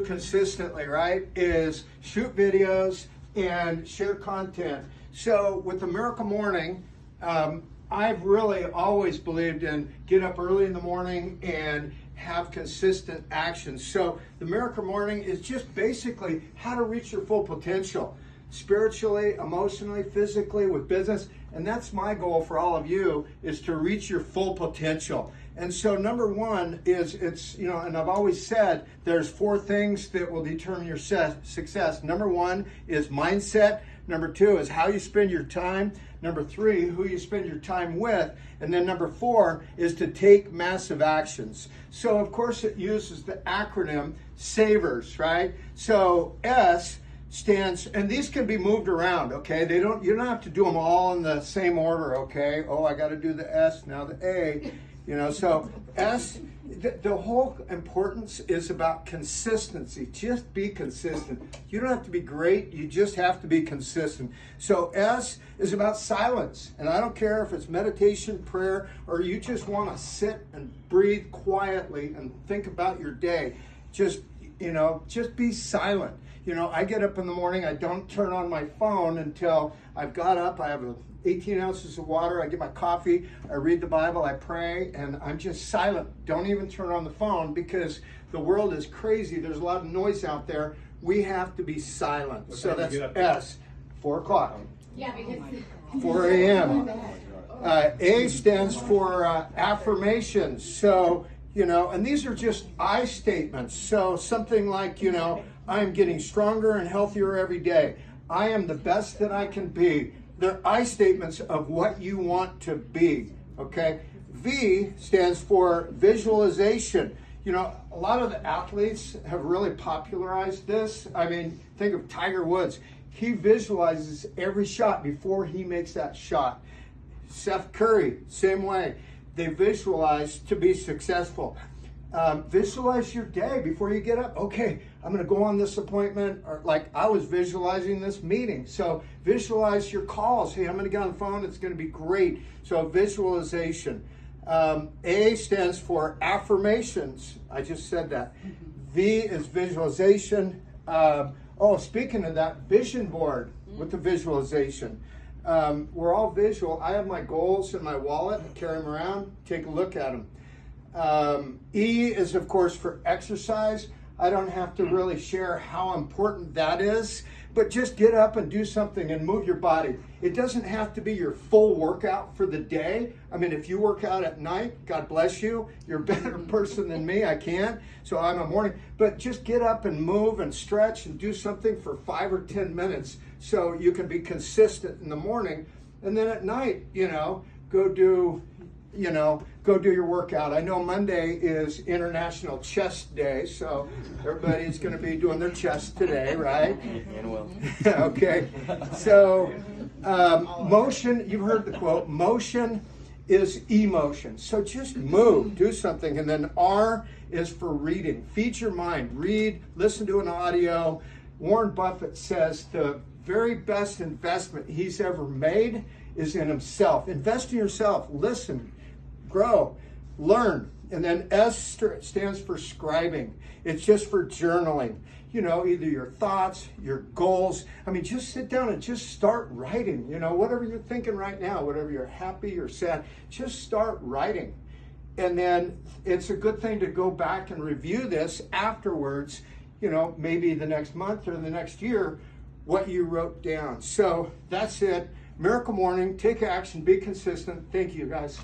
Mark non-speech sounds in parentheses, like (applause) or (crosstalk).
consistently, right, is shoot videos and share content. So with the Miracle Morning, um, I've really always believed in get up early in the morning and have consistent action. So the Miracle Morning is just basically how to reach your full potential spiritually, emotionally, physically, with business. And that's my goal for all of you is to reach your full potential. And so number one is it's, you know, and I've always said there's four things that will determine your success. Number one is mindset. Number two is how you spend your time. Number three, who you spend your time with. And then number four is to take massive actions. So of course it uses the acronym SAVERS, right? So S stands, and these can be moved around, okay? They don't, you don't have to do them all in the same order, okay? Oh, I got to do the S, now the A, you know, so S, the, the whole importance is about consistency. Just be consistent. You don't have to be great, you just have to be consistent. So S is about silence, and I don't care if it's meditation, prayer, or you just want to sit and breathe quietly and think about your day. Just, you know, just be silent you know, I get up in the morning, I don't turn on my phone until I've got up, I have 18 ounces of water, I get my coffee, I read the Bible, I pray, and I'm just silent. Don't even turn on the phone because the world is crazy. There's a lot of noise out there. We have to be silent. What so that's do you get up? S, 4 o'clock. Yeah, because. (laughs) 4 a.m. Uh, a stands for uh, affirmations. So, you know, and these are just I statements. So something like, you know, I am getting stronger and healthier every day. I am the best that I can be. They're I statements of what you want to be. Okay. V stands for visualization. You know, a lot of the athletes have really popularized this. I mean, think of Tiger Woods. He visualizes every shot before he makes that shot. Seth Curry, same way. They visualize to be successful. Um, visualize your day before you get up. Okay, I'm going to go on this appointment, or like I was visualizing this meeting. So visualize your calls. Hey, I'm going to get on the phone. It's going to be great. So visualization. Um, a stands for affirmations. I just said that. V is visualization. Um, oh, speaking of that, vision board with the visualization. Um, we're all visual. I have my goals in my wallet. I carry them around. Take a look at them. Um, e is, of course, for exercise. I don't have to hmm. really share how important that is, but just get up and do something and move your body. It doesn't have to be your full workout for the day. I mean, if you work out at night, God bless you. You're a better hmm. person than me. I can't, so I'm a morning. But just get up and move and stretch and do something for five or 10 minutes so you can be consistent in the morning. And then at night, you know, go do you know, go do your workout. I know Monday is International Chest Day, so everybody's going to be doing their chest today, right? (laughs) And will. (laughs) okay. So, um, motion, you've heard the quote, motion is emotion. So just move, do something. And then R is for reading. Feed your mind, read, listen to an audio. Warren Buffett says the very best investment he's ever made is in himself. Invest in yourself. Listen, grow, learn. And then S stands for scribing. It's just for journaling. You know, either your thoughts, your goals. I mean, just sit down and just start writing. You know, whatever you're thinking right now, whatever you're happy or sad, just start writing. And then it's a good thing to go back and review this afterwards, you know, maybe the next month or the next year, what you wrote down. So that's it. Miracle Morning, take action, be consistent. Thank you, guys.